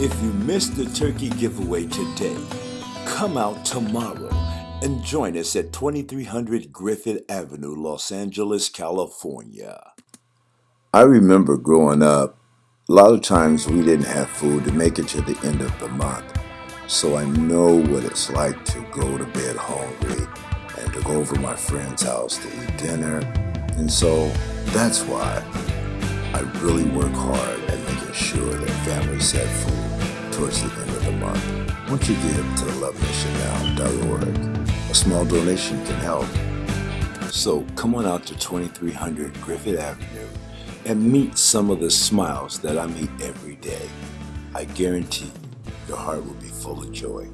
If you missed the turkey giveaway today, come out tomorrow and join us at 2300 Griffith Avenue, Los Angeles, California. I remember growing up, a lot of times we didn't have food to make it to the end of the month. So I know what it's like to go to bed hungry and to go over to my friend's house to eat dinner. And so that's why really work hard at making sure that families have food towards the end of the month. Once you give to lovemissionnow.org, a small donation can help. So come on out to 2300 Griffith Avenue and meet some of the smiles that I meet every day. I guarantee your heart will be full of joy.